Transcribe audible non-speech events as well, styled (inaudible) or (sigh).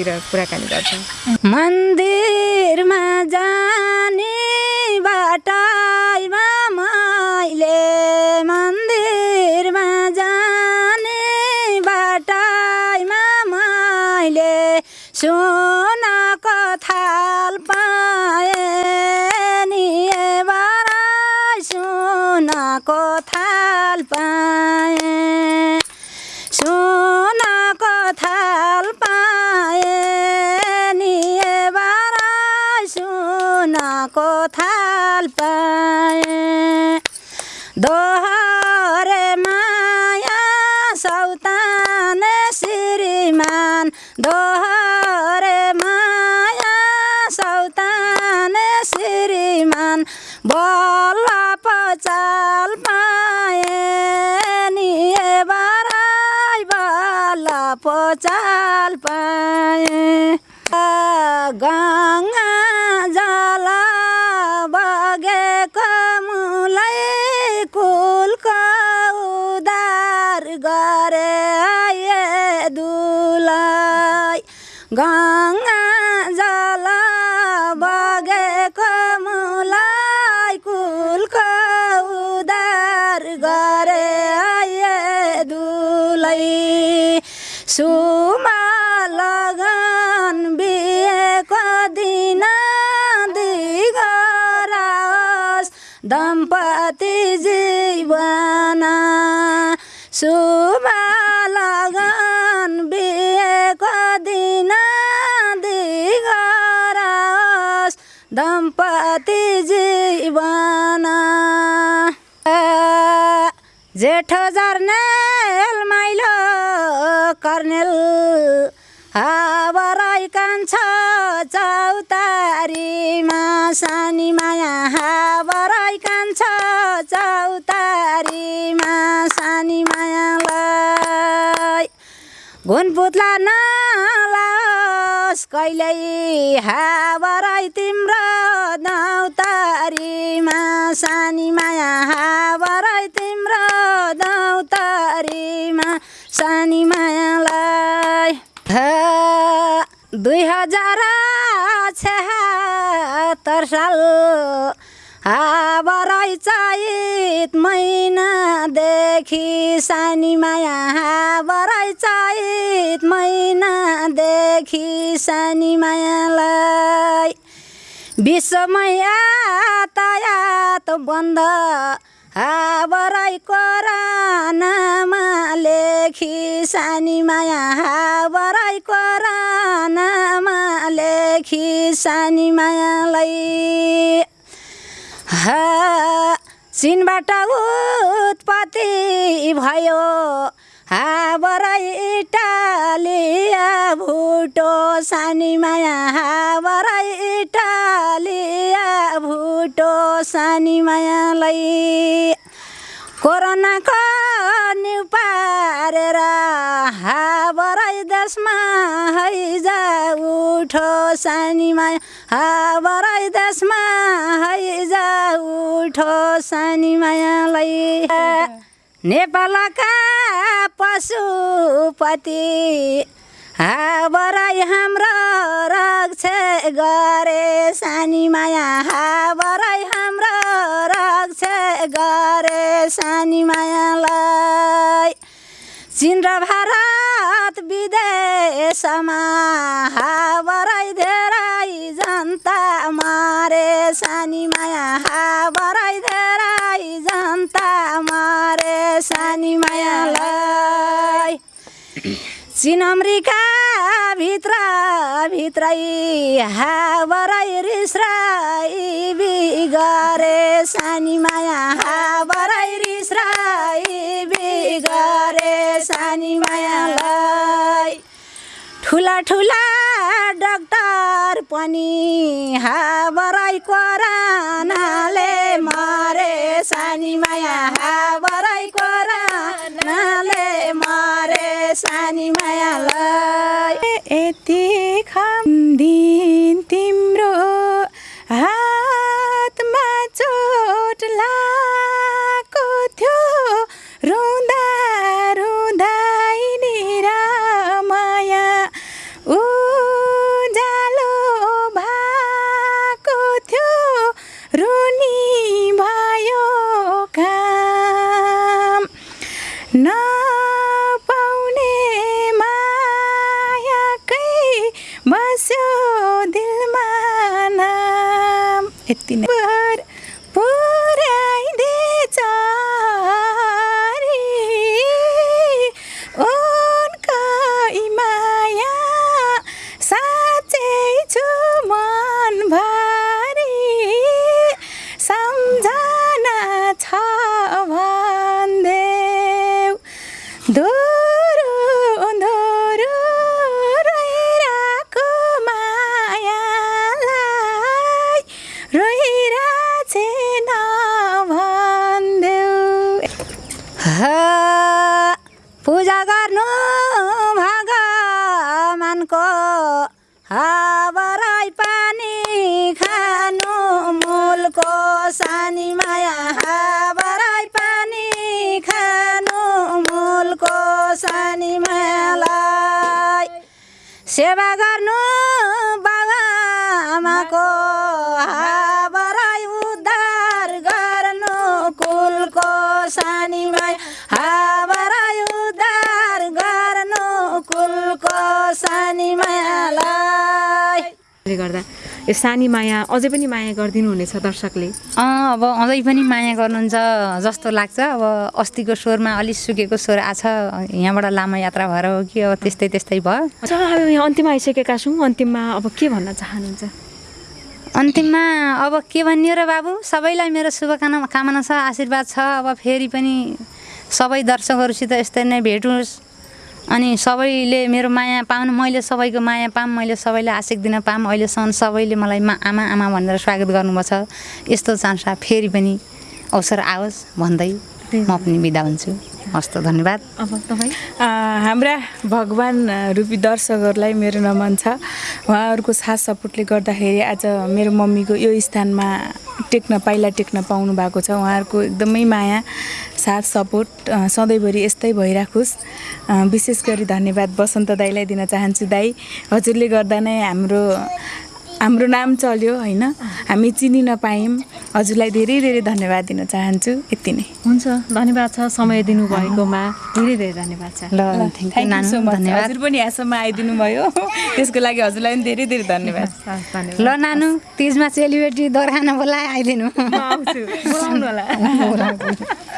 विषयतिर कुराकानी गर्छौँ। मन्दिरमा जाने बाटाइमा मैले मन्दिरमा जाने बाटाइमा मैले सोनाको थाल पाएँ थाल पाएँ। दोहरे माया सौतान श्रीमान। दोहरे माया सौतान श्रीमान। बल्ल पचाल पाएँ नि बाराइ बल्ल पचाल पाएँ। गङ्गा गङ्गा जल बगेको मुलाई कुलको उदार गरे आए दुलै सुमा लगन दम्पति जीवन। जेठो जर्नेल माइलो कर्नेल हावराई कान्छ चौतारीमा सानी माया हावराई कान्छ चौतारीमा सानी मायालाई घुनपुत्ला नलाओस् कहिल्यै। हावराई तिम्रो दौतारीमा सानी माया हावराई तिम्रो दौतारीमा सानी मायालाई दुई हजार छहत्तर साल। हावराई चैत महिनादेखि सानी माया हावराई चैत महिनादेखि सानी मायालाई विश्वमै यातायात बन्द हावराई कोरानामा लेखी सानी माया हावराई कोरानामा लेखी सानी मायालाई हा चिनबाट उत्पत्ति भयो। हावराई इटालिया भुटो सानी माया। हावराई इटालिया भुटो सानी मायालाई। कोरोनाको न्यु पारेर हावराई देशमा हैजा उठो सानी माया। हावराई देशमा हैजा उठो सानी मायालाई। नेपालका पशुपति। हावराई हाम्रो रक्षा गरे सानी माया। हावराई हाम्रो रक्षा गरे सानी मायालाई। चिन र भारत विदेशमा। हावराई धेरै जनता मारे सानी माया। हावराई चिन अमेरिका भित्र भित्रै हावराई रिसराई बिगरे सानी माया। हावराई रिसराई बिगरे सानी मायालाई ठुला ठुला डाक्टर पनि हावराई कोरानाले मरे सानी माया। हावराई यति यति नै पर पुर्याइदिएछ पूजा गर्नु भगवानको हाबराई पानी खानु मूलको सानी माया। हाबराई पानी खानु मूलको सानी मायालाई सेवा गर्नु गर्दा? यो सानी माया अझै पनि माया गरिदिनु हुनेछ दर्शकले? अँ अब अझै पनि माया गर्नुहुन्छ जस्तो लाग्छ। अब अस्तिको स्वरमा अलिक सुकेको स्वर आछ। यहाँबाट लामो यात्रा भएर हो कि अब त्यस्तै त्यस्तै भयो। अब यहाँ अन्तिममा आइसकेका छौँ। अन्तिममा अब के भन्न चाहनुहुन्छ? अन्तिममा अब के भन्ने र बाबु? सबैलाई मेरो शुभकामना कामना छ आशीर्वाद छ। अब फेरि पनि सबै दर्शकहरूसित यस्तै नै भेट होस् अनि सबैले मेरो माया पाउनु मैले सबैको माया पाऊँ मैले सबैलाई आशिक दिन पाऊँ अहिलेसम्म सबैले मलाई मा आमा आमा भनेर स्वागत गर्नुभएको छ। यस्तो चान्स फेरि पनि अवसर आओस् भन्दै म पनि बिदा हुन्छु। हस्त धन्यवाद। अब तपाईँ? हाम्रा भगवान् रूपी दर्शकहरूलाई मेरो नमन छ। उहाँहरूको साथ सपोर्टले गर्दाखेरि आज मेरो मम्मीको यो स्थानमा टेक्न पाइला टेक्न पाउनु भएको छ। उहाँहरूको एकदमै माया साथ सपोर्ट सधैँभरि यस्तै भइराखोस्। विशेष गरी धन्यवाद बसन्त दाईलाई दिन चाहन्छु दाई। हजुरले गर्दा नै हाम्रो हाम्रो नाम चल्यो होइन? हामी चिनिन पायौँ हजुरलाई धेरै धेरै धन्यवाद दिन चाहन्छु। यति नै। हुन्छ धन्यवाद छ समय दिनुभएकोमा। धेरै धेरै धन्यवाद छ। ल thank you thank you so नानु मच। धन्यवाद। हजुर पनि यहाँसम्म आइदिनु भयो त्यसको लागि हजुरलाई पनि धेरै धेरै धन्यवाद। ल नानु तिजमा चेलीबेटी दोहोऱ्याउन बोलाए आइदिनु। म आउँछु। बोलाउनु होला। (laughs)